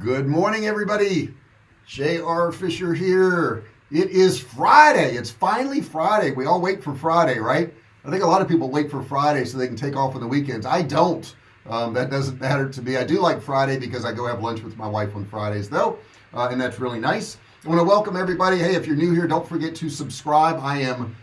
good morning everybody. JR Fisher here. It is Friday. It's finally Friday. We all wait for Friday right? I think a lot of people wait for Friday so they can take off on the weekends. I don't. Um, that doesn't matter to me. I do like Friday because I go have lunch with my wife on Fridays though uh, and that's really nice. I want to welcome everybody. Hey if you're new here don't forget to subscribe. I am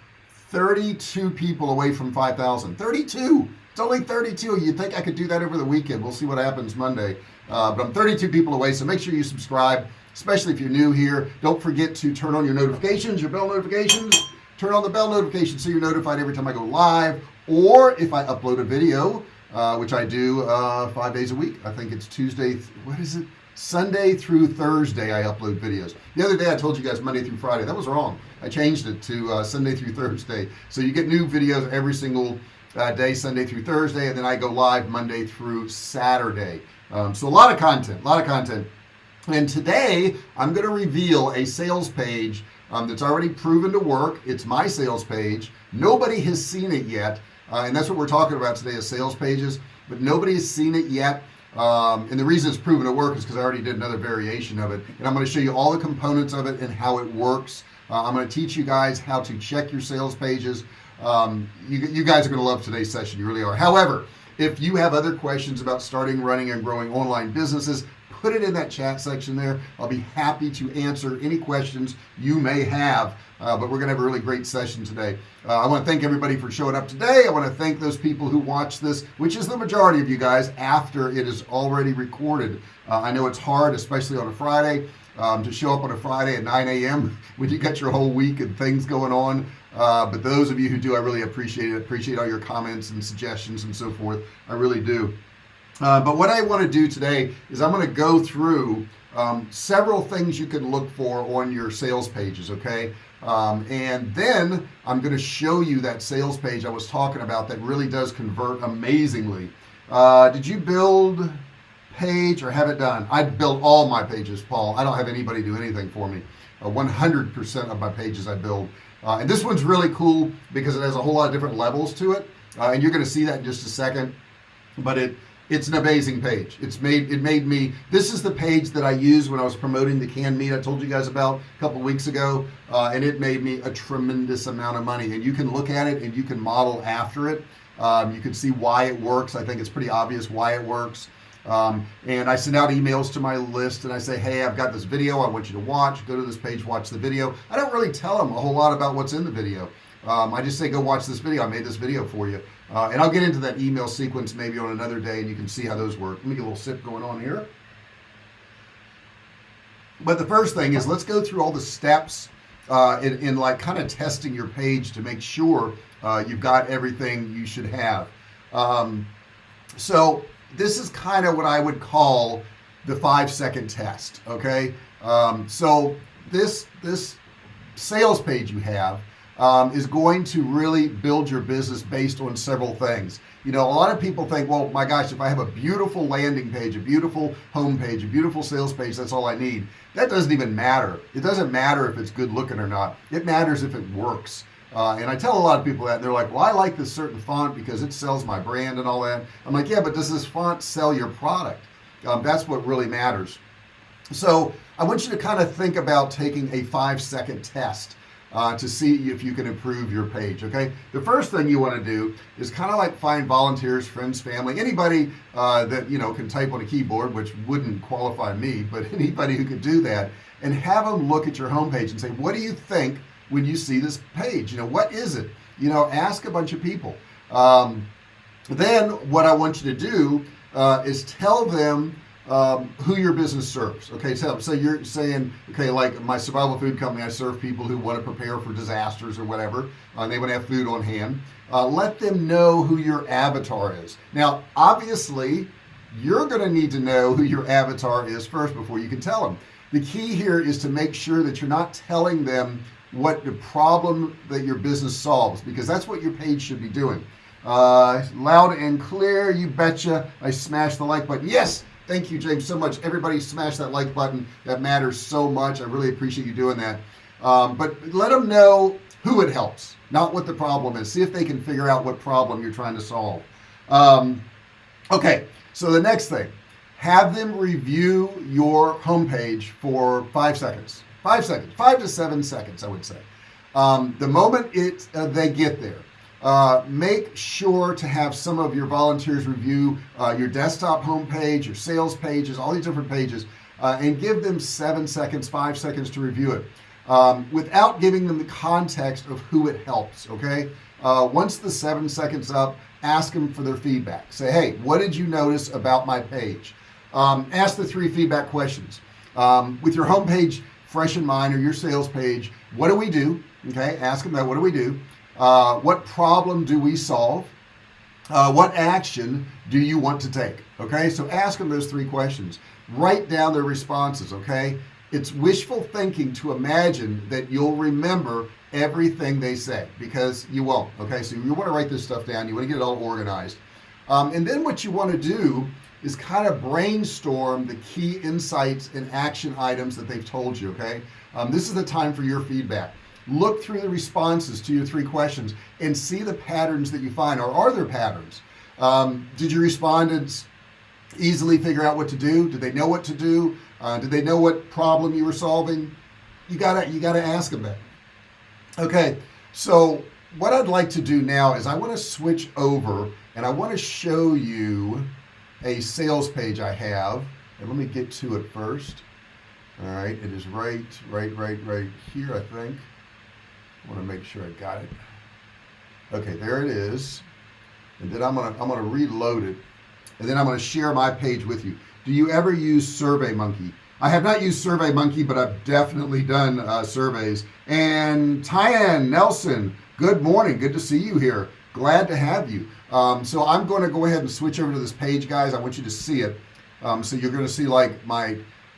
32 people away from 5,000 32 it's only 32 you think I could do that over the weekend. We'll see what happens Monday uh, but I'm 32 people away so make sure you subscribe especially if you're new here. Don't forget to turn on your notifications your bell notifications. Turn on the bell notification so you're notified every time I go live or if I upload a video uh, which I do uh, five days a week. I think it's Tuesday what is it? Sunday through Thursday I upload videos. The other day I told you guys Monday through Friday. That was wrong. I changed it to uh, Sunday through Thursday. So you get new videos every single uh, day Sunday through Thursday and then I go live Monday through Saturday um, so a lot of content a lot of content. And today I'm going to reveal a sales page um, that's already proven to work. It's my sales page. Nobody has seen it yet uh, and that's what we're talking about today is sales pages. But nobody has seen it yet um, and the reason it's proven to work is because I already did another variation of it. And I'm going to show you all the components of it and how it works. Uh, I'm going to teach you guys how to check your sales pages. Um, you, you guys are going to love today's session you really are. However if you have other questions about starting running and growing online businesses put it in that chat section there. I'll be happy to answer any questions you may have. Uh, but we're gonna have a really great session today. Uh, I want to thank everybody for showing up today. I want to thank those people who watch this which is the majority of you guys after it is already recorded. Uh, I know it's hard especially on a Friday um, to show up on a Friday at 9 a.m. when you got your whole week and things going on uh, but those of you who do I really appreciate it. Appreciate all your comments and suggestions and so forth. I really do. Uh, but what I want to do today is I'm going to go through um, several things you can look for on your sales pages okay? Um, and then I'm going to show you that sales page I was talking about that really does convert amazingly. Uh, did you build page or have it done? I build all my pages Paul. I don't have anybody do anything for me. 100% uh, of my pages I build uh, and this one's really cool because it has a whole lot of different levels to it. Uh, and you're going to see that in just a second. But it it's an amazing page. It's made it made me this is the page that I used when I was promoting the canned meat I told you guys about a couple weeks ago. Uh, and it made me a tremendous amount of money. And you can look at it and you can model after it. Um, you can see why it works. I think it's pretty obvious why it works um, and I send out emails to my list and I say hey I've got this video I want you to watch. Go to this page watch the video. I don't really tell them a whole lot about what's in the video. Um, I just say go watch this video. I made this video for you. Uh, and I'll get into that email sequence maybe on another day and you can see how those work. Let me get a little sip going on here. But the first thing is let's go through all the steps uh, in, in like kind of testing your page to make sure uh, you've got everything you should have. Um, so this is kind of what I would call the five second test okay? Um, so this this sales page you have um, is going to really build your business based on several things. You know a lot of people think well my gosh if I have a beautiful landing page a beautiful home page a beautiful sales page that's all I need. That doesn't even matter. It doesn't matter if it's good looking or not. It matters if it works uh, and I tell a lot of people that and they're like well I like this certain font because it sells my brand and all that. I'm like yeah but does this font sell your product? Um, that's what really matters. So I want you to kind of think about taking a five second test uh, to see if you can improve your page okay? The first thing you want to do is kind of like find volunteers friends family anybody uh, that you know can type on a keyboard which wouldn't qualify me but anybody who could do that and have them look at your homepage and say what do you think when you see this page you know what is it? You know ask a bunch of people. Um, then what I want you to do uh, is tell them um, who your business serves. Okay so, so you're saying okay like my survival food company I serve people who want to prepare for disasters or whatever. Uh, they want to have food on hand. Uh, let them know who your avatar is. Now obviously you're going to need to know who your avatar is first before you can tell them. The key here is to make sure that you're not telling them what the problem that your business solves because that's what your page should be doing. Uh, loud and clear you betcha. I smashed the like button. Yes thank you James so much. Everybody smash that like button. That matters so much. I really appreciate you doing that. Um, but let them know who it helps not what the problem is. See if they can figure out what problem you're trying to solve. Um, okay so the next thing have them review your homepage for five seconds five seconds. Five to seven seconds I would say. Um, the moment it uh, they get there uh, make sure to have some of your volunteers review uh, your desktop homepage your sales pages all these different pages uh, and give them seven seconds five seconds to review it um, without giving them the context of who it helps okay? Uh, once the seven seconds up ask them for their feedback. Say hey what did you notice about my page? Um, ask the three feedback questions. Um, with your homepage fresh in mind or your sales page what do we do? Okay ask them that what do we do? Uh, what problem do we solve? Uh, what action do you want to take? Okay so ask them those three questions. Write down their responses okay? It's wishful thinking to imagine that you'll remember everything they say because you won't okay? So you want to write this stuff down you want to get it all organized. Um, and then what you want to do is kind of brainstorm the key insights and action items that they've told you okay? Um, this is the time for your feedback. Look through the responses to your three questions and see the patterns that you find or are there patterns? Um, did your respondents easily figure out what to do? Did they know what to do? Uh, did they know what problem you were solving? You gotta you gotta ask them that. Okay so what I'd like to do now is I want to switch over and I want to show you a sales page I have. And let me get to it first. All right it is right right right right here I think. I want to make sure I got it. Okay there it is. And then I'm gonna I'm gonna reload it. And then I'm gonna share my page with you. Do you ever use survey monkey I have not used survey monkey but I've definitely done uh, surveys. And Tyann Nelson good morning. Good to see you here glad to have you. Um, so I'm going to go ahead and switch over to this page guys. I want you to see it. Um, so you're going to see like my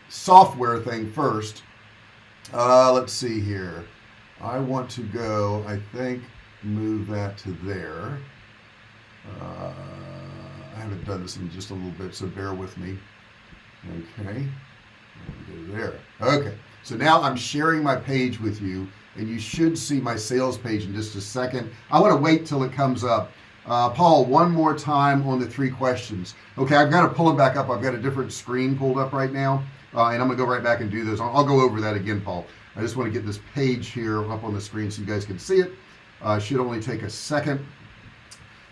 software thing first. Uh, let's see here. I want to go I think move that to there. Uh, I haven't done this in just a little bit so bear with me. Okay. There. Okay. So now I'm sharing my page with you and you should see my sales page in just a second. I want to wait till it comes up. Uh, Paul one more time on the three questions. Okay I've got to pull it back up. I've got a different screen pulled up right now uh, and I'm gonna go right back and do this. I'll, I'll, go over that again Paul. I just want to get this page here up on the screen so you guys can see it. Uh, should only take a second.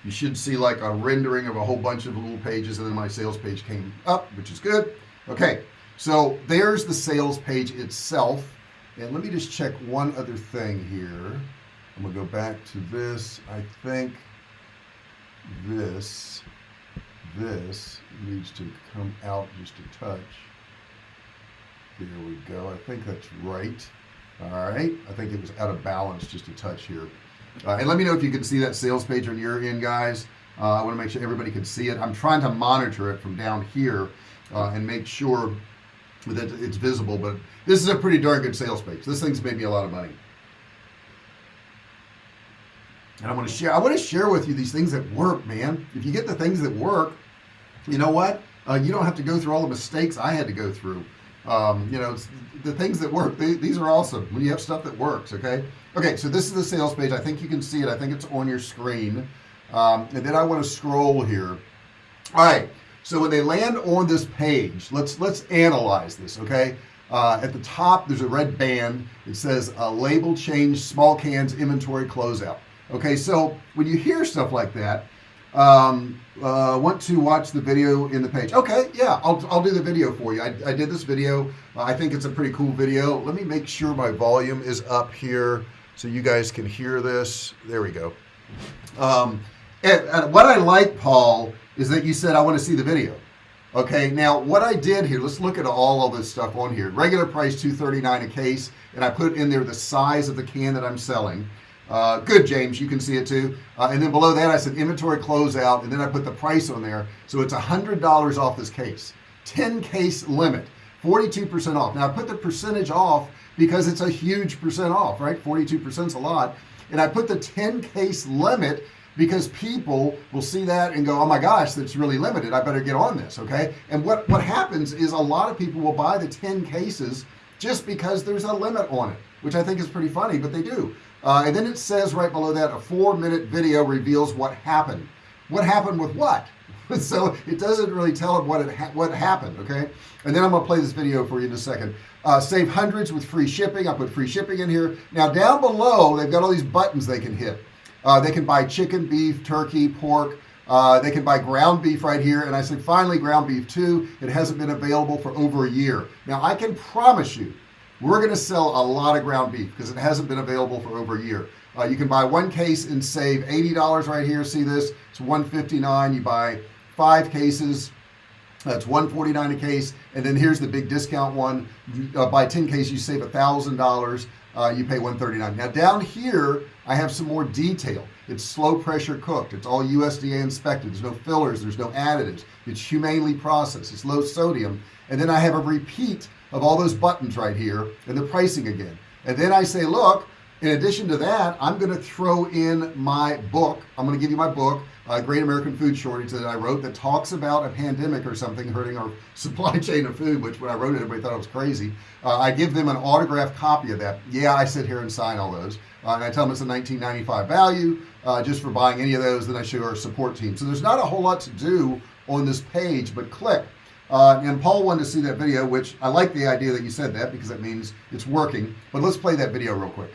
You should see like a rendering of a whole bunch of little pages and then my sales page came up which is good. Okay so there's the sales page itself and let me just check one other thing here. I'm gonna go back to this. I think this this needs to come out just a touch. There we go. I think that's right. All right. I think it was out of balance just a touch here. Uh, and let me know if you can see that sales page on your end guys. Uh, I want to make sure everybody can see it. I'm trying to monitor it from down here uh, and make sure that it's visible but this is a pretty darn good sales page. This thing's made me a lot of money. And I want to share I want to share with you these things that work man. If you get the things that work you know what? Uh, you don't have to go through all the mistakes I had to go through. Um, you know the things that work they, these are awesome when you have stuff that works okay? Okay so this is the sales page. I think you can see it. I think it's on your screen. Um, and then I want to scroll here. All right so when they land on this page let's let's analyze this okay? Uh, at the top there's a red band. It says a label change small cans inventory closeout. Okay so when you hear stuff like that um, uh, want to watch the video in the page. Okay yeah I'll, I'll do the video for you. I, I did this video. Uh, I think it's a pretty cool video. Let me make sure my volume is up here so you guys can hear this. There we go. Um, and, and what I like Paul is that you said I want to see the video. Okay now what I did here let's look at all of this stuff on here. Regular price 239 a case and I put in there the size of the can that I'm selling. Uh, good James you can see it too. Uh, and then below that I said inventory closeout and then I put the price on there. So it's a hundred dollars off this case. 10 case limit 42% off. Now I put the percentage off because it's a huge percent off right? 42 percent is a lot. And I put the 10 case limit because people will see that and go oh my gosh that's really limited. I better get on this okay? And what what happens is a lot of people will buy the 10 cases just because there's a limit on it which I think is pretty funny but they do. Uh, and then it says right below that a four minute video reveals what happened. What happened with what? So it doesn't really tell them what it ha what happened okay? And then I'm gonna play this video for you in a second. Uh, save hundreds with free shipping. I put free shipping in here. Now down below they've got all these buttons they can hit uh, they can buy chicken beef turkey pork. Uh, they can buy ground beef right here. And I said finally ground beef too. It hasn't been available for over a year. Now I can promise you we're gonna sell a lot of ground beef because it hasn't been available for over a year. Uh, you can buy one case and save $80 right here. See this? It's 159 you buy five cases that's 149 a case. And then here's the big discount one. Uh, buy 10 cases you save a thousand dollars. Uh, you pay 139 now down here I have some more detail. It's slow pressure cooked. It's all USDA inspected. There's no fillers. There's no additives. It's humanely processed. It's low sodium. And then I have a repeat of all those buttons right here and the pricing again. And then I say look in addition to that I'm going to throw in my book. I'm going to give you my book uh, Great American Food Shortage that I wrote that talks about a pandemic or something hurting our supply chain of food which when I wrote it everybody thought it was crazy. Uh, I give them an autographed copy of that. Yeah I sit here and sign all those. Uh, and I tell them it's a 1995 value uh, just for buying any of those. Then I show our support team. So there's not a whole lot to do on this page but click. Uh, and Paul wanted to see that video which I like the idea that you said that because that means it's working. But let's play that video real quick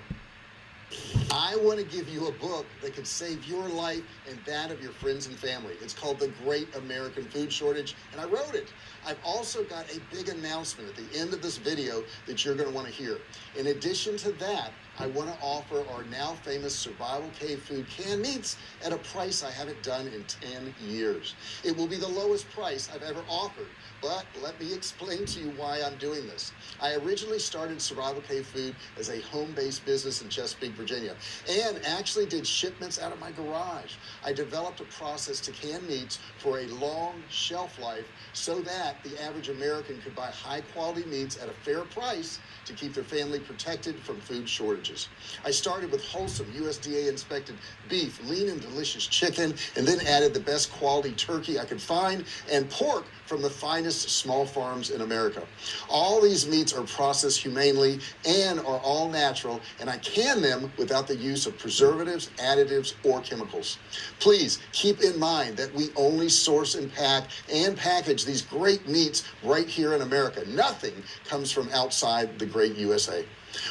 I want to give you a book that could save your life and that of your friends and family. It's called The Great American Food Shortage, and I wrote it. I've also got a big announcement at the end of this video that you're going to want to hear. In addition to that, I want to offer our now famous Survival Cave Food canned meats at a price I haven't done in 10 years. It will be the lowest price I've ever offered, but let me explain to you why I'm doing this. I originally started Survival Cave Food as a home-based business in Chesapeake, Virginia, and actually did shipments out of my garage. I developed a process to can meats for a long shelf life so that the average American could buy high-quality meats at a fair price to keep their family protected from food shortages. I started with wholesome USDA inspected beef, lean and delicious chicken, and then added the best quality turkey I could find and pork from the finest small farms in America. All these meats are processed humanely and are all natural, and I can them without the use of preservatives, additives, or chemicals. Please keep in mind that we only source and pack and package these great meats right here in America. Nothing comes from outside the great USA.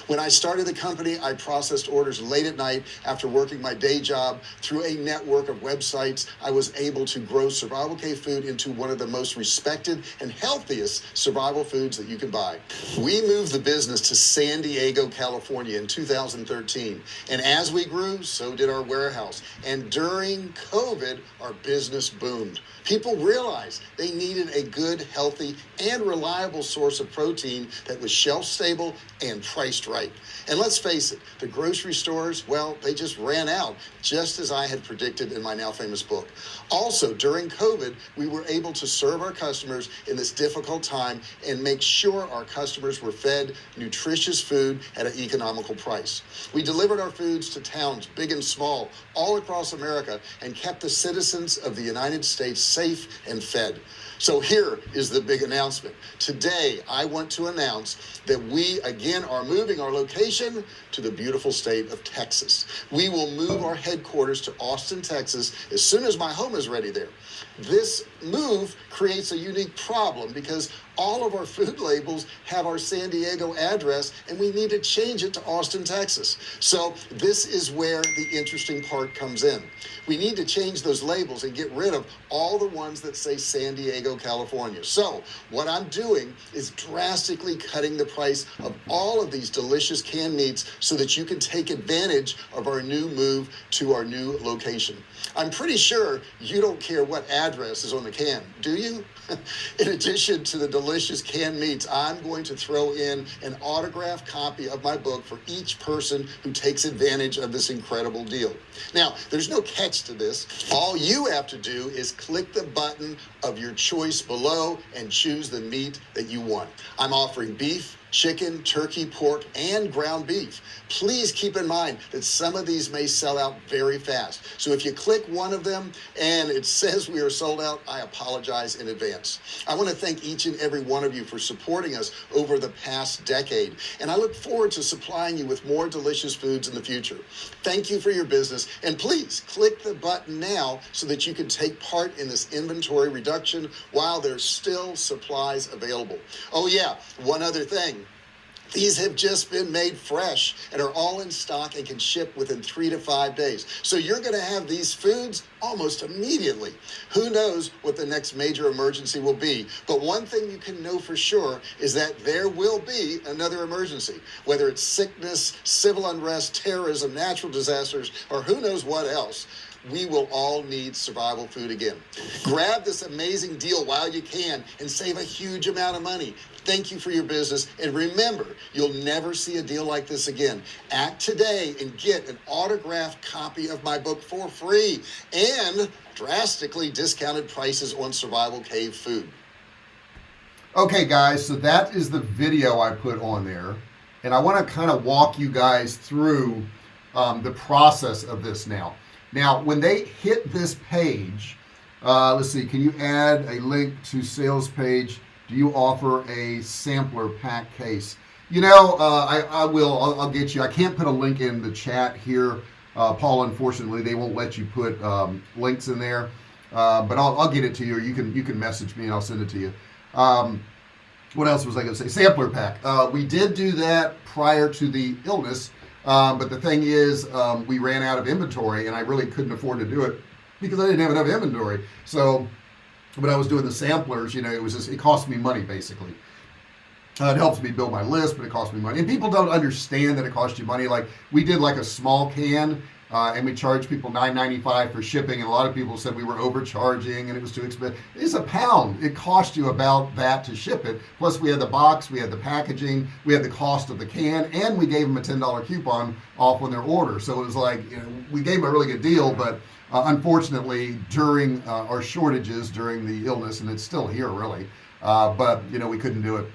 When I started the company, I processed orders late at night after working my day job. Through a network of websites, I was able to grow Survival Cave Food into one of the most respected and healthiest survival foods that you can buy. We moved the business to San Diego, California in 2013. And as we grew, so did our warehouse. And during COVID, our business boomed. People realized they needed a good, healthy, and reliable source of protein that was shelf stable and priced right. And let's face it, the grocery stores, well, they just ran out, just as I had predicted in my now famous book. Also, during COVID, we were able to serve our customers in this difficult time and make sure our customers were fed nutritious food at an economical price. We delivered our foods to towns, big and small, all across America, and kept the citizens of the United States safe and fed. So here is the big announcement. Today, I want to announce that we again are moving our location to the beautiful state of Texas. We will move our headquarters to Austin, Texas as soon as my home is ready there. This move creates a unique problem because all of our food labels have our San Diego address and we need to change it to Austin, Texas. So this is where the interesting part comes in. We need to change those labels and get rid of all the ones that say San Diego, California. So what I'm doing is drastically cutting the price of all of these delicious canned meats so that you can take advantage of our new move to our new location. I'm pretty sure you don't care what address is on the can, do you? in addition to the delicious canned meats, I'm going to throw in an autographed copy of my book for each person who takes advantage of this incredible deal. Now, there's no catch to this. All you have to do is click the button of your choice below and choose the meat that you want. I'm offering beef, chicken, turkey, pork, and ground beef. Please keep in mind that some of these may sell out very fast. So if you click one of them and it says we are sold out, I apologize in advance. I want to thank each and every one of you for supporting us over the past decade, and I look forward to supplying you with more delicious foods in the future. Thank you for your business, and please click the button now so that you can take part in this inventory reduction while there's still supplies available. Oh, yeah, one other thing. These have just been made fresh and are all in stock and can ship within three to five days. So you're going to have these foods almost immediately. Who knows what the next major emergency will be? But one thing you can know for sure is that there will be another emergency, whether it's sickness, civil unrest, terrorism, natural disasters, or who knows what else we will all need survival food again. Grab this amazing deal while you can and save a huge amount of money. Thank you for your business. And remember, you'll never see a deal like this again. Act today and get an autographed copy of my book for free and drastically discounted prices on survival cave food. Okay, guys, so that is the video I put on there. And I want to kind of walk you guys through um, the process of this now. Now, when they hit this page, uh, let's see, can you add a link to sales page? Do you offer a sampler pack case? You know, uh, I, I, will, I'll, I'll, get you. I can't put a link in the chat here. Uh, Paul, unfortunately, they won't let you put um, links in there. Uh, but I'll, I'll, get it to you. or you can you can message me and I'll send it to you. Um, what else was I going to say? Sampler pack. Uh, we did do that prior to the illness um, but the thing is, um, we ran out of inventory and I really couldn't afford to do it because I didn't have enough inventory. So when I was doing the samplers, you know, it was just, it cost me money basically. Uh, it helps me build my list, but it costs me money. And people don't understand that it costs you money. Like we did like a small can uh, and we charge people $9.95 for shipping and a lot of people said we were overcharging and it was too expensive. It's a pound. It cost you about that to ship it. Plus we had the box we had the packaging we had the cost of the can and we gave them a $10 coupon off on their order. So it was like you know we gave them a really good deal but uh, unfortunately during uh, our shortages during the illness and it's still here really uh, but you know we couldn't do it.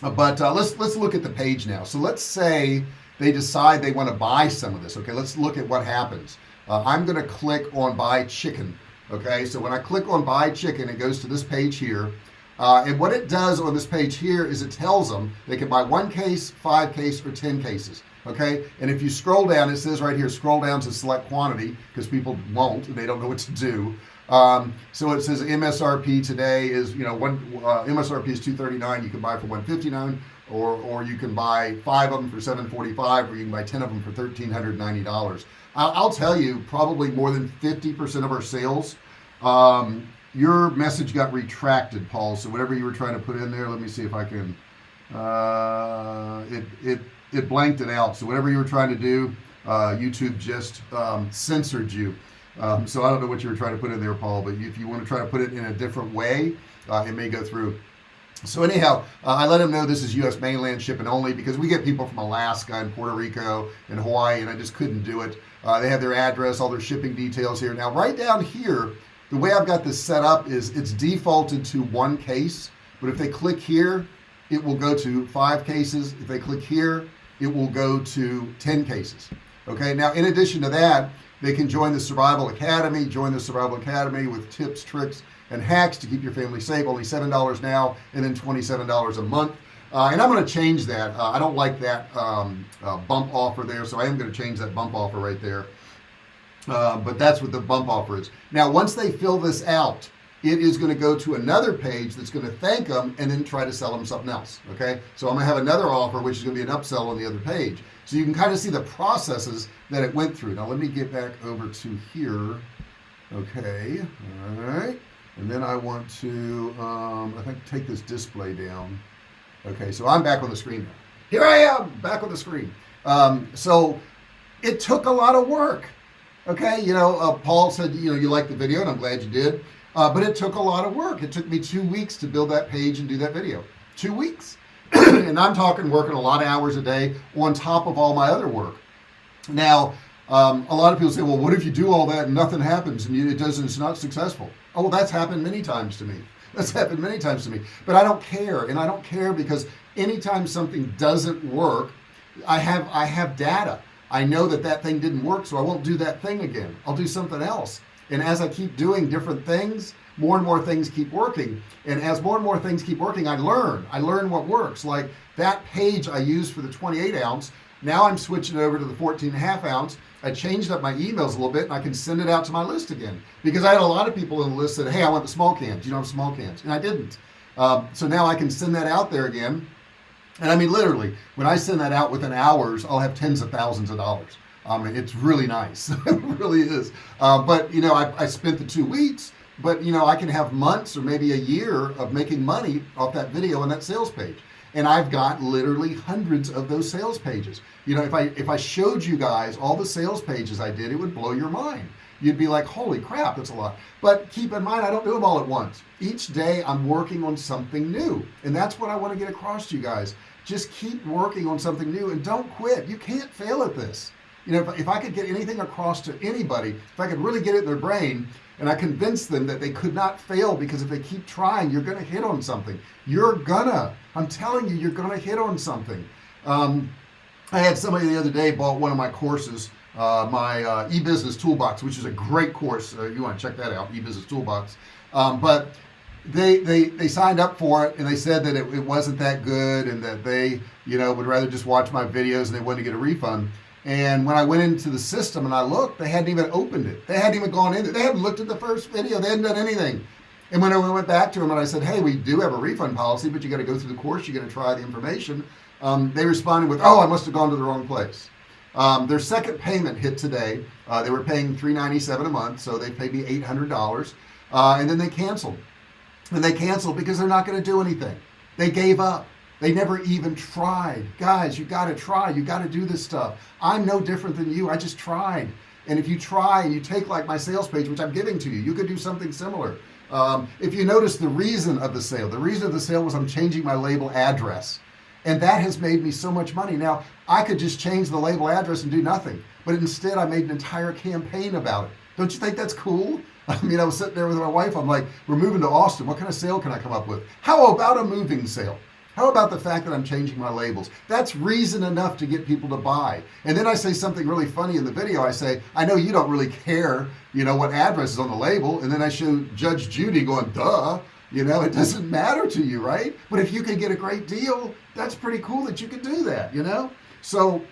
But uh, let's let's look at the page now. So let's say they decide they want to buy some of this okay? Let's look at what happens. Uh, I'm gonna click on buy chicken okay? So when I click on buy chicken it goes to this page here. Uh, and what it does on this page here is it tells them they can buy one case five case or ten cases okay? And if you scroll down it says right here scroll down to select quantity because people won't and they don't know what to do. Um, so it says MSRP today is you know one uh, MSRP is 239 you can buy for 159 or or you can buy five of them for 745 or you can buy 10 of them for $1,390 I'll, I'll tell you probably more than 50% of our sales um, your message got retracted Paul so whatever you were trying to put in there let me see if I can uh, it it it blanked it out. So whatever you were trying to do uh, YouTube just um, censored you. Um, so I don't know what you were trying to put in there Paul but if you want to try to put it in a different way uh, it may go through so anyhow uh, I let them know this is US mainland shipping only because we get people from Alaska and Puerto Rico and Hawaii and I just couldn't do it. Uh, they have their address all their shipping details here. Now right down here the way I've got this set up is it's defaulted to one case but if they click here it will go to five cases. If they click here it will go to 10 cases. Okay now in addition to that they can join the survival academy join the survival academy with tips tricks and hacks to keep your family safe. Only seven dollars now and then $27 a month. Uh, and I'm going to change that. Uh, I don't like that um, uh, bump offer there so I am going to change that bump offer right there. Uh, but that's what the bump offer is. Now once they fill this out it is going to go to another page that's going to thank them and then try to sell them something else okay? So I'm gonna have another offer which is going to be an upsell on the other page. So you can kind of see the processes that it went through. Now let me get back over to here. Okay all right and then I want to um, I think take this display down. Okay so I'm back on the screen now. Here I am back on the screen. Um, so it took a lot of work okay? You know uh, Paul said you know you liked the video and I'm glad you did. Uh, but it took a lot of work. It took me two weeks to build that page and do that video. Two weeks. And I'm talking working a lot of hours a day on top of all my other work. Now um, a lot of people say well what if you do all that and nothing happens and it doesn't it's not successful oh that's happened many times to me. That's happened many times to me. But I don't care and I don't care because anytime something doesn't work I have I have data. I know that that thing didn't work so I won't do that thing again. I'll do something else. And as I keep doing different things more and more things keep working. And as more and more things keep working I learn. I learn what works. Like that page I use for the 28 ounce now I'm switching over to the 14 and a half ounce. I changed up my emails a little bit and I can send it out to my list again. Because I had a lot of people in the list that hey I want the small cans. You don't have small cans? And I didn't. Um, so now I can send that out there again. And I mean literally when I send that out within hours I'll have tens of thousands of dollars. I um, it's really nice. It really is. Uh, but you know I, I spent the two weeks but you know I can have months or maybe a year of making money off that video and that sales page and I've got literally hundreds of those sales pages. You know if I if I showed you guys all the sales pages I did it would blow your mind. You'd be like holy crap that's a lot. But keep in mind I don't do them all at once. Each day I'm working on something new. And that's what I want to get across to you guys. Just keep working on something new and don't quit. You can't fail at this you know if, if I could get anything across to anybody if I could really get it in their brain and I convinced them that they could not fail because if they keep trying you're gonna hit on something. You're gonna. I'm telling you you're gonna hit on something. Um, I had somebody the other day bought one of my courses uh, my uh, e-business toolbox which is a great course. Uh, you want to check that out e-business toolbox. Um, but they they they signed up for it and they said that it, it wasn't that good and that they you know would rather just watch my videos and they wanted to get a refund and when I went into the system and I looked they hadn't even opened it. They hadn't even gone in they hadn't looked at the first video. They hadn't done anything. And when I went back to them and I said hey we do have a refund policy but you got to go through the course. You got to try the information um, they responded with oh I must have gone to the wrong place. Um, their second payment hit today. Uh, they were paying 397 a month so they paid me $800 uh, and then they canceled. And they canceled because they're not going to do anything. They gave up they never even tried. Guys you got to try. You got to do this stuff. I'm no different than you. I just tried. And if you try and you take like my sales page which I'm giving to you you could do something similar. Um, if you notice the reason of the sale the reason of the sale was I'm changing my label address. And that has made me so much money. Now I could just change the label address and do nothing but instead I made an entire campaign about it. Don't you think that's cool? I mean I was sitting there with my wife. I'm like we're moving to Austin. What kind of sale can I come up with? How about a moving sale how about the fact that I'm changing my labels? That's reason enough to get people to buy. And then I say something really funny in the video. I say I know you don't really care you know what address is on the label. And then I show Judge Judy going duh you know it doesn't matter to you right? But if you can get a great deal that's pretty cool that you can do that you know? So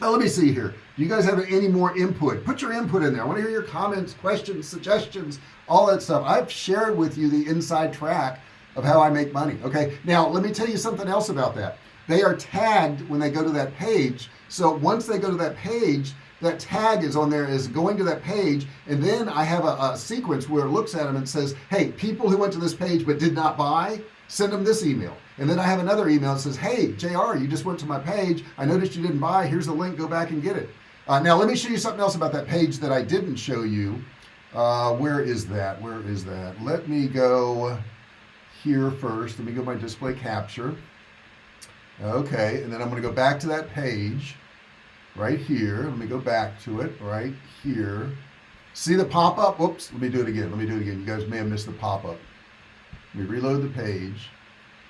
now let me see here. Do you guys have any more input? Put your input in there. I want to hear your comments questions suggestions all that stuff. I've shared with you the inside track of how I make money okay? Now let me tell you something else about that. They are tagged when they go to that page. So once they go to that page that tag is on there is going to that page and then I have a, a sequence where it looks at them and says hey people who went to this page but did not buy send them this email. And then I have another email that says hey JR you just went to my page. I noticed you didn't buy. Here's the link. Go back and get it. Uh, now let me show you something else about that page that I didn't show you. Uh, where is that? Where is that? Let me go here first. Let me go my display capture. Okay and then I'm to go back to that page right here. Let me go back to it right here. See the pop-up? Whoops let me do it again let me do it again. You guys may have missed the pop-up. Let me reload the page.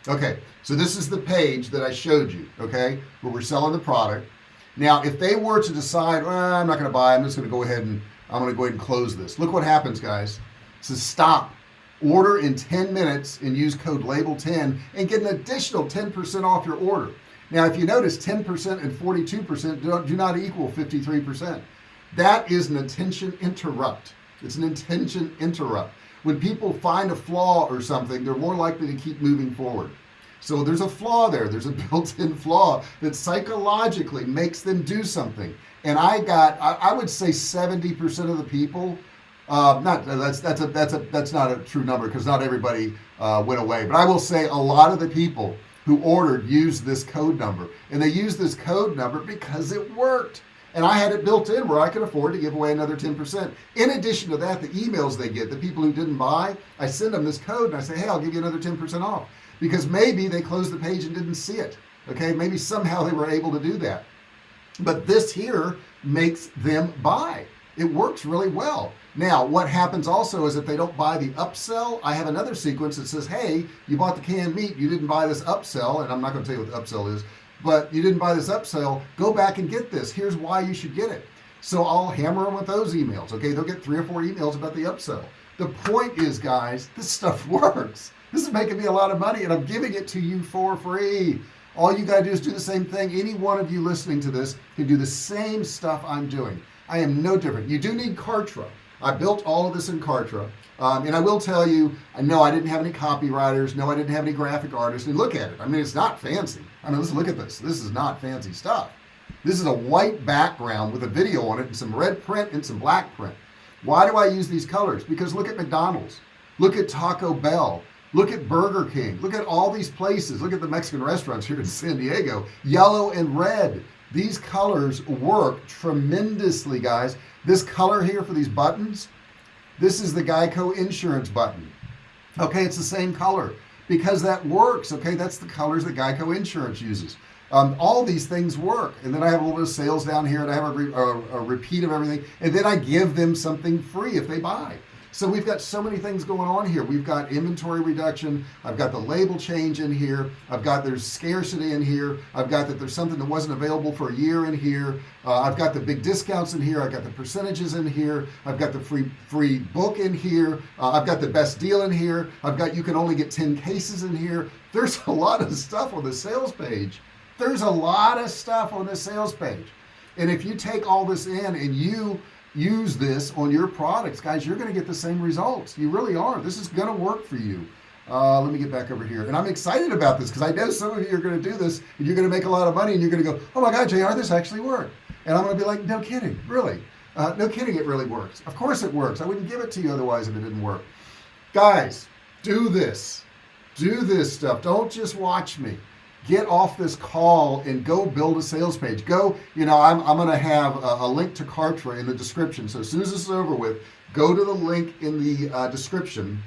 Okay so this is the page that I showed you okay where we're selling the product. Now if they were to decide well, I'm not gonna buy I'm just gonna go ahead and I'm gonna go ahead and close this look what happens guys. It says stop order in 10 minutes and use code label 10 and get an additional 10% off your order. Now if you notice 10% and 42% do, do not equal 53% that is an attention interrupt. It's an intention interrupt. When people find a flaw or something they're more likely to keep moving forward. So there's a flaw there. There's a built-in flaw that psychologically makes them do something. And I got I, I would say 70% of the people uh, not that's that's a that's a that's not a true number because not everybody uh, went away. But I will say a lot of the people who ordered used this code number and they used this code number because it worked. And I had it built in where I could afford to give away another 10% in addition to that the emails they get the people who didn't buy I send them this code and I say hey I'll give you another 10% off. Because maybe they closed the page and didn't see it okay? Maybe somehow they were able to do that. But this here makes them buy. It works really well now what happens also is if they don't buy the upsell I have another sequence that says hey you bought the canned meat you didn't buy this upsell and I'm not going to tell you what the upsell is but you didn't buy this upsell go back and get this. Here's why you should get it. So I'll hammer them with those emails okay? They'll get three or four emails about the upsell. The point is guys this stuff works. This is making me a lot of money and I'm giving it to you for free. All you gotta do is do the same thing. Any one of you listening to this can do the same stuff I'm doing. I am no different. You do need Kartra I built all of this in Kartra. Um, and I will tell you I know I didn't have any copywriters. No I didn't have any graphic artists. And look at it. I mean it's not fancy. I mean let's look at this. This is not fancy stuff. This is a white background with a video on it and some red print and some black print. Why do I use these colors? Because look at McDonald's. Look at Taco Bell. Look at Burger King. Look at all these places. Look at the Mexican restaurants here in San Diego. Yellow and red these colors work tremendously guys. This color here for these buttons this is the Geico insurance button. Okay it's the same color. Because that works okay that's the colors that Geico insurance uses. Um, all these things work. And then I have a little bit of sales down here and I have a, re a, a repeat of everything. And then I give them something free if they buy so we've got so many things going on here. We've got inventory reduction. I've got the label change in here. I've got there's scarcity in here. I've got that there's something that wasn't available for a year in here. Uh, I've got the big discounts in here. I've got the percentages in here. I've got the free free book in here. Uh, I've got the best deal in here. I've got you can only get 10 cases in here. There's a lot of stuff on the sales page. There's a lot of stuff on the sales page. And if you take all this in and you use this on your products. Guys you're gonna get the same results. You really are. This is gonna work for you. Uh, let me get back over here. And I'm excited about this because I know some of you are gonna do this and you're gonna make a lot of money and you're gonna go oh my god JR this actually worked. And I'm gonna be like no kidding. Really? Uh, no kidding it really works. Of course it works. I wouldn't give it to you otherwise if it didn't work. Guys do this. Do this stuff. Don't just watch me get off this call and go build a sales page. Go you know I'm, I'm gonna have a, a link to Kartra in the description. So as soon as this is over with go to the link in the uh, description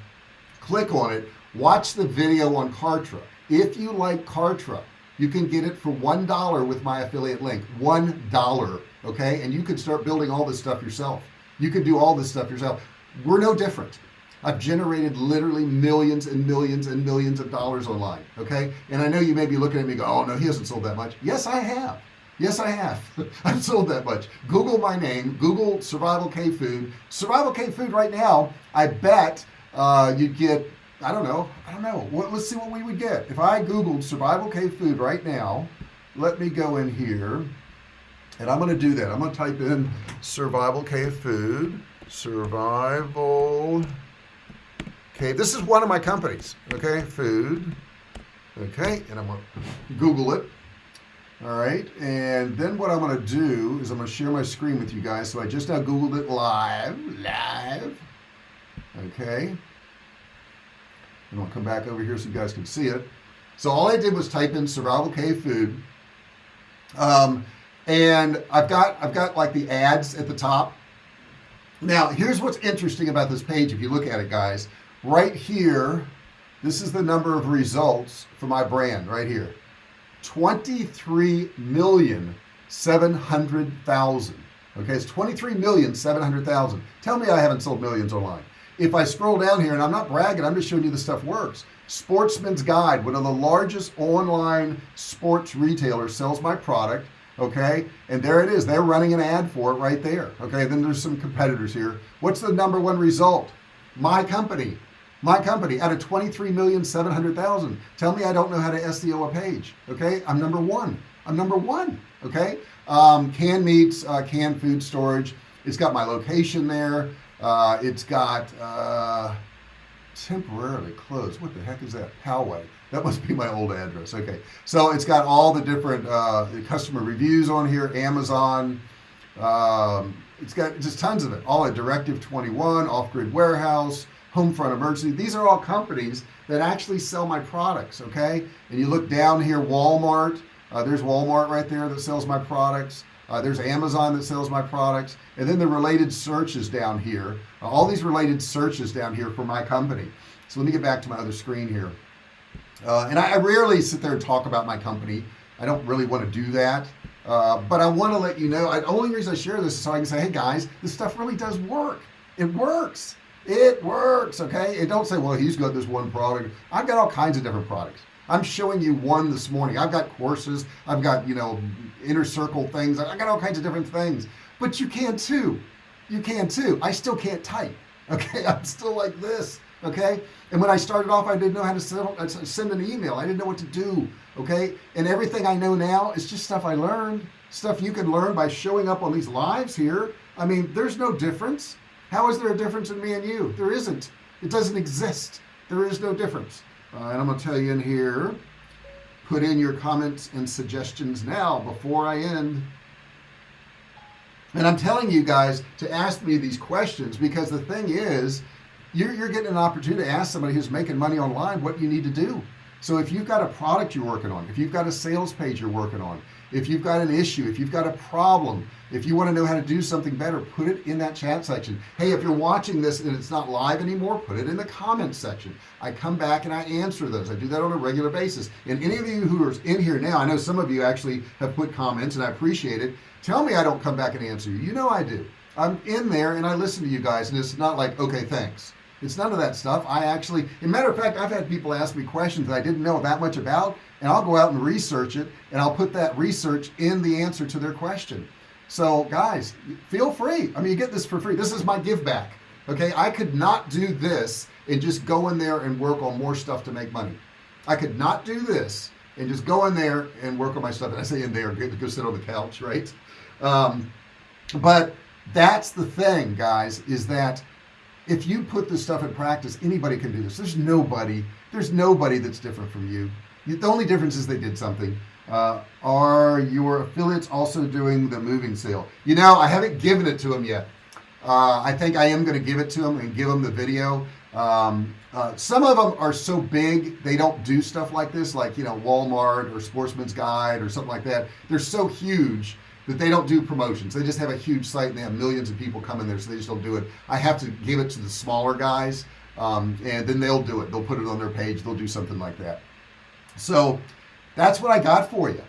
click on it watch the video on Kartra. If you like Kartra you can get it for one dollar with my affiliate link one dollar okay? And you can start building all this stuff yourself. You can do all this stuff yourself. We're no different I've generated literally millions and millions and millions of dollars online okay? And I know you may be looking at me go oh no he hasn't sold that much. Yes I have. Yes I have. I've sold that much. Google my name. Google Survival Cave Food. Survival Cave Food right now I bet uh, you'd get I don't know I don't know. What, let's see what we would get. If I googled Survival Cave Food right now let me go in here and I'm gonna do that. I'm gonna type in Survival Cave Food. Survival okay this is one of my companies. Okay food. Okay and I'm gonna Google it. All right and then what I'm gonna do is I'm gonna share my screen with you guys. So I just now googled it live live. Okay. And I'll come back over here so you guys can see it. So all I did was type in Survival Cave Food. Um, and I've got I've got like the ads at the top. Now here's what's interesting about this page if you look at it guys right here this is the number of results for my brand right here. 23 million 700,000 okay it's 23 million 700,000 tell me I haven't sold millions online. If I scroll down here and I'm not bragging I'm just showing you the stuff works. Sportsman's guide one of the largest online sports retailers sells my product okay? And there it is. They're running an ad for it right there okay? Then there's some competitors here. What's the number one result? My company my company out of 23 million 700,000 tell me I don't know how to SEO a page okay? I'm number one. I'm number one okay? Um, canned meats uh, canned food storage. It's got my location there. Uh, it's got uh, temporarily closed. What the heck is that? Poway. That must be my old address. Okay. So it's got all the different uh, customer reviews on here Amazon. Um, it's got just tons of it. All at directive 21 off-grid warehouse Homefront Emergency these are all companies that actually sell my products okay? And you look down here Walmart. Uh, there's Walmart right there that sells my products. Uh, there's Amazon that sells my products. And then the related searches down here. Uh, all these related searches down here for my company. So let me get back to my other screen here. Uh, and I, I, rarely sit there and talk about my company. I don't really want to do that. Uh, but I want to let you know. The only reason I share this is so I can say, hey guys, this stuff really does work. It works. It works. Okay. And don't say, well, he's got this one product. I've got all kinds of different products. I'm showing you one this morning. I've got courses. I've got, you know, inner circle things. I got all kinds of different things, but you can too. You can too. I still can't type. Okay. I'm still like this. Okay. And when I started off, I didn't know how to uh, send an email. I didn't know what to do. Okay. And everything I know now is just stuff I learned stuff you can learn by showing up on these lives here. I mean, there's no difference. How is there a difference in me and you? There isn't. It doesn't exist. There is no difference. Uh, and I'm going to tell you in here, put in your comments and suggestions now before I end. And I'm telling you guys to ask me these questions because the thing is, you're, you're getting an opportunity to ask somebody who's making money online what you need to do. So if you've got a product you're working on, if you've got a sales page you're working on, if you've got an issue, if you've got a problem, if you want to know how to do something better, put it in that chat section. Hey, if you're watching this and it's not live anymore, put it in the comments section. I come back and I answer those. I do that on a regular basis. And any of you who are in here now, I know some of you actually have put comments and I appreciate it. Tell me I don't come back and answer you. You know I do. I'm in there and I listen to you guys and it's not like, okay, thanks. It's none of that stuff. I actually, matter of fact, I've had people ask me questions that I didn't know that much about, and I'll go out and research it, and I'll put that research in the answer to their question. So guys, feel free. I mean, you get this for free. This is my give back. Okay. I could not do this and just go in there and work on more stuff to make money. I could not do this and just go in there and work on my stuff. And I say in there, go sit on the couch, right? Um, but that's the thing, guys, is that if you put this stuff in practice anybody can do this. There's nobody there's nobody that's different from you. The only difference is they did something. Uh, are your affiliates also doing the moving sale? You know I haven't given it to them yet. Uh, I think I am going to give it to them and give them the video. Um, uh, some of them are so big they don't do stuff like this like you know Walmart or Sportsman's Guide or something like that. They're so huge that they don't do promotions. They just have a huge site and they have millions of people coming there so they just don't do it. I have to give it to the smaller guys um, and then they'll do it. They'll put it on their page. They'll do something like that. So that's what I got for you.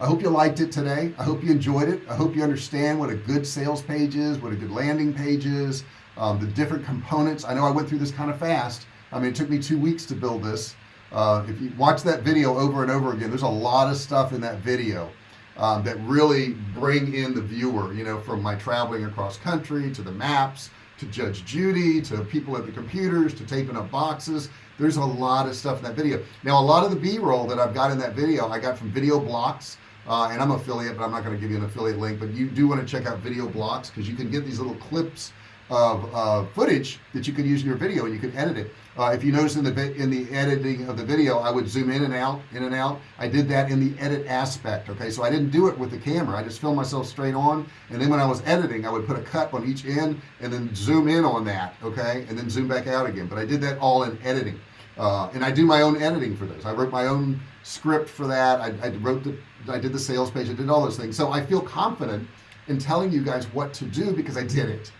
I hope you liked it today. I hope you enjoyed it. I hope you understand what a good sales page is what a good landing page is um, the different components. I know I went through this kind of fast. I mean it took me two weeks to build this. Uh, if you watch that video over and over again there's a lot of stuff in that video um, that really bring in the viewer you know from my traveling across country to the maps to Judge Judy to people at the computers to taping up boxes. There's a lot of stuff in that video. Now a lot of the b-roll that I've got in that video I got from VideoBlocks uh, and I'm affiliate but I'm not going to give you an affiliate link but you do want to check out VideoBlocks because you can get these little clips of uh, footage that you could use in your video and you could edit it. Uh, if you notice in the in the editing of the video I would zoom in and out in and out. I did that in the edit aspect okay? So I didn't do it with the camera. I just filmed myself straight on. And then when I was editing I would put a cut on each end and then zoom in on that okay? And then zoom back out again. But I did that all in editing. Uh, and I do my own editing for this. I wrote my own script for that. I, I wrote the I did the sales page. I did all those things. So I feel confident in telling you guys what to do because I did it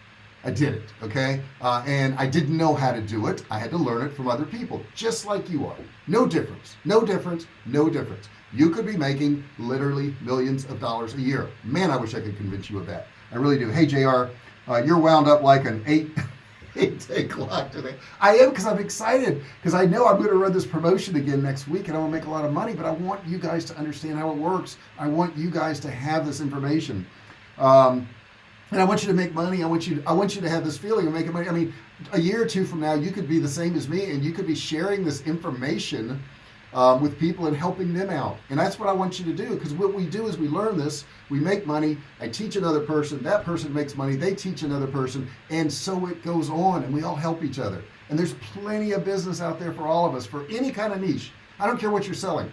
I did it okay? Uh, and I didn't know how to do it. I had to learn it from other people just like you are. No difference no difference no difference. You could be making literally millions of dollars a year. Man I wish I could convince you of that. I really do. Hey JR uh, you're wound up like an eight eight day clock today. I am because I'm excited because I know I'm going to run this promotion again next week and I to make a lot of money but I want you guys to understand how it works. I want you guys to have this information. Um, and I want you to make money. I want you I want you to have this feeling of making money. I mean a year or two from now you could be the same as me and you could be sharing this information um, with people and helping them out. And that's what I want you to do because what we do is we learn this we make money I teach another person that person makes money they teach another person and so it goes on and we all help each other. And there's plenty of business out there for all of us for any kind of niche. I don't care what you're selling.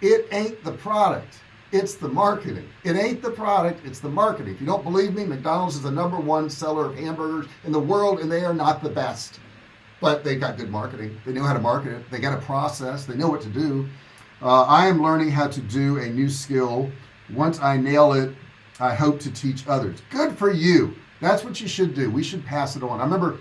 It ain't the product it's the marketing. It ain't the product it's the marketing. If you don't believe me McDonald's is the number one seller of hamburgers in the world and they are not the best. But they got good marketing. They know how to market it. They got a process. They know what to do. Uh, I am learning how to do a new skill. Once I nail it I hope to teach others. Good for you. That's what you should do. We should pass it on. I remember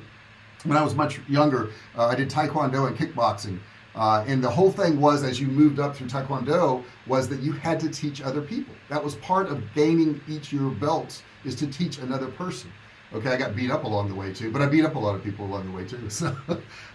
when I was much younger uh, I did Taekwondo and kickboxing uh, and the whole thing was as you moved up through Taekwondo was that you had to teach other people. That was part of gaining each your belts is to teach another person. Okay I got beat up along the way too but I beat up a lot of people along the way too so.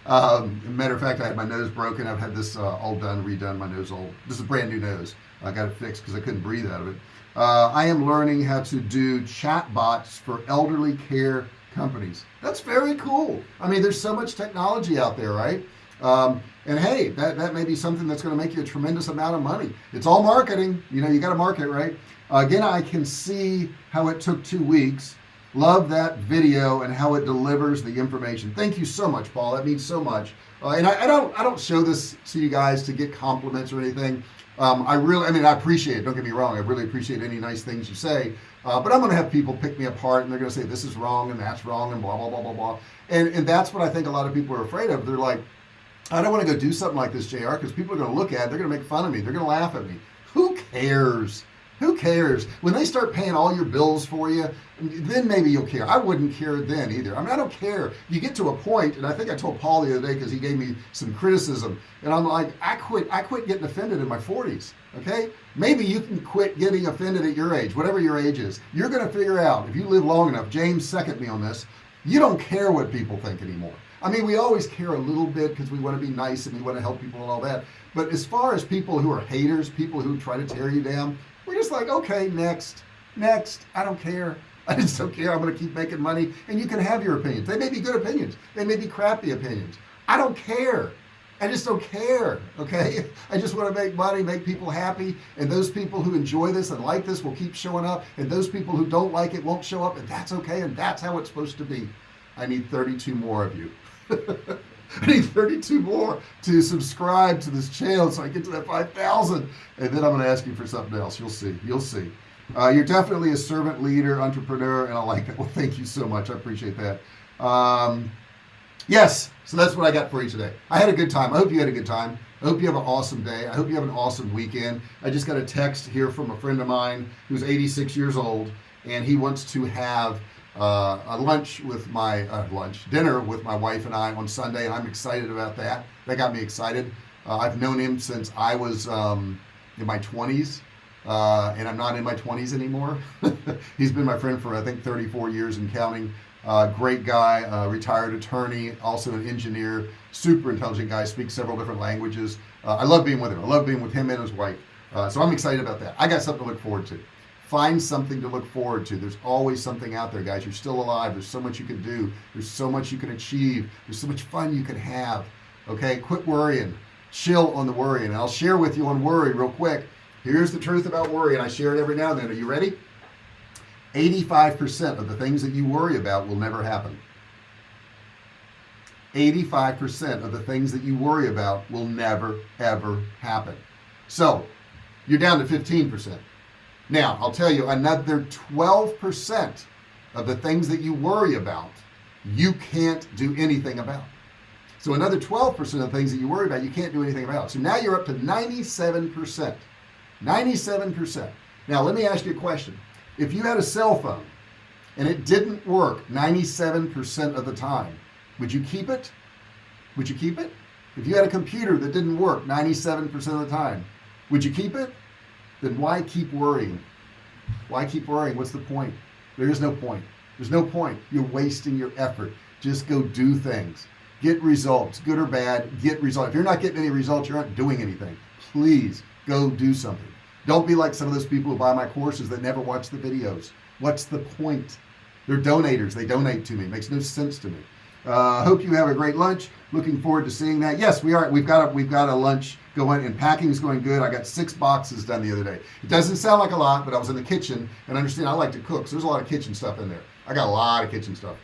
Um, matter of fact I had my nose broken. I've had this uh, all done redone my nose all this is a brand new nose. I got it fixed because I couldn't breathe out of it. Uh, I am learning how to do chat bots for elderly care companies. That's very cool. I mean there's so much technology out there right um, and hey that, that may be something that's going to make you a tremendous amount of money. It's all marketing. You know you got to market right? Uh, again I can see how it took two weeks. Love that video and how it delivers the information. Thank you so much Paul. That means so much. Uh, and I, I, don't I don't show this to you guys to get compliments or anything. Um, I really I mean I appreciate it. Don't get me wrong. I really appreciate any nice things you say. Uh, but I'm gonna have people pick me apart and they're gonna say this is wrong and that's wrong and blah blah blah blah blah. And and that's what I think a lot of people are afraid of. They're like I don't want to go do something like this JR because people are going to look at it they're going to make fun of me they're going to laugh at me. Who cares? Who cares? When they start paying all your bills for you then maybe you'll care. I wouldn't care then either. I mean I don't care. You get to a point and I think I told Paul the other day because he gave me some criticism and I'm like I quit I quit getting offended in my 40s okay? Maybe you can quit getting offended at your age whatever your age is. You're gonna figure out if you live long enough James second me on this you don't care what people think anymore I mean we always care a little bit because we want to be nice and we want to help people and all that. But as far as people who are haters people who try to tear you down we're just like okay next next I don't care. I just don't care. I'm gonna keep making money. And you can have your opinions. They may be good opinions. They may be crappy opinions. I don't care. I just don't care okay? I just want to make money make people happy and those people who enjoy this and like this will keep showing up and those people who don't like it won't show up and that's okay and that's how it's supposed to be. I need 32 more of you I need 32 more to subscribe to this channel so I get to that 5,000 and then I'm going to ask you for something else. You'll see you'll see. Uh, you're definitely a servant leader entrepreneur and I like that. Well thank you so much. I appreciate that. Um, yes so that's what I got for you today. I had a good time. I hope you had a good time. I hope you have an awesome day. I hope you have an awesome weekend. I just got a text here from a friend of mine who's 86 years old and he wants to have uh, a lunch with my uh, lunch dinner with my wife and I on Sunday. And I'm excited about that. That got me excited. Uh, I've known him since I was um, in my 20s uh, and I'm not in my 20s anymore. He's been my friend for I think 34 years and counting. Uh, great guy uh, retired attorney also an engineer super intelligent guy speaks several different languages. I love being with him. I love being with him and his wife. So I'm excited about that. I got something to look forward to find something to look forward to. There's always something out there guys. You're still alive. There's so much you can do. There's so much you can achieve. There's so much fun you can have okay? Quit worrying. Chill on the worry. And I'll share with you on worry real quick. Here's the truth about worry and I share it every now and then. Are you ready? 85% of the things that you worry about will never happen. 85% of the things that you worry about will never ever happen. So you're down to 15% now I'll tell you another 12% of the things that you worry about you can't do anything about. So another 12% of the things that you worry about you can't do anything about. So now you're up to 97% 97% now let me ask you a question. If you had a cell phone and it didn't work 97% of the time would you keep it? Would you keep it? If you had a computer that didn't work 97% of the time would you keep it then why keep worrying? Why keep worrying? What's the point? There is no point. There's no point. You're wasting your effort. Just go do things. Get results good or bad get results. If you're not getting any results you're not doing anything. Please go do something. Don't be like some of those people who buy my courses that never watch the videos. What's the point? They're donators. They donate to me. It makes no sense to me. Uh, hope you have a great lunch. Looking forward to seeing that. Yes we are. We've got a we've got a lunch going and packing is going good. I got six boxes done the other day. It doesn't sound like a lot but I was in the kitchen and understand I like to cook so there's a lot of kitchen stuff in there. I got a lot of kitchen stuff.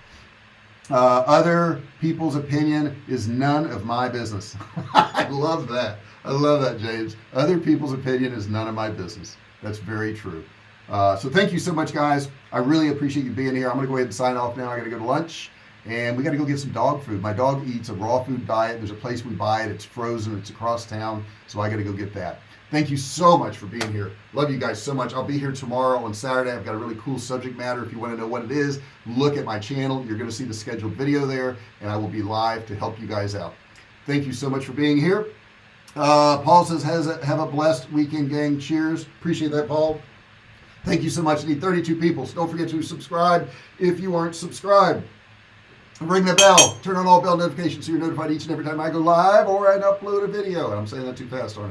Uh, other people's opinion is none of my business. I love that. I love that James. Other people's opinion is none of my business. That's very true. Uh, so thank you so much guys. I really appreciate you being here. I'm gonna go ahead and sign off now. I gotta go to lunch and we got to go get some dog food. My dog eats a raw food diet. There's a place we buy it. It's frozen. It's across town. So I got to go get that. Thank you so much for being here. Love you guys so much. I'll be here tomorrow on Saturday. I've got a really cool subject matter. If you want to know what it is look at my channel. You're going to see the scheduled video there and I will be live to help you guys out. Thank you so much for being here. Uh, Paul says, "Has a, have a blessed weekend, gang. Cheers. Appreciate that, Paul. Thank you so much. I need 32 people. So don't forget to subscribe if you aren't subscribed. Ring the bell. Turn on all bell notifications so you're notified each and every time I go live or I upload a video. And I'm saying that too fast, aren't I?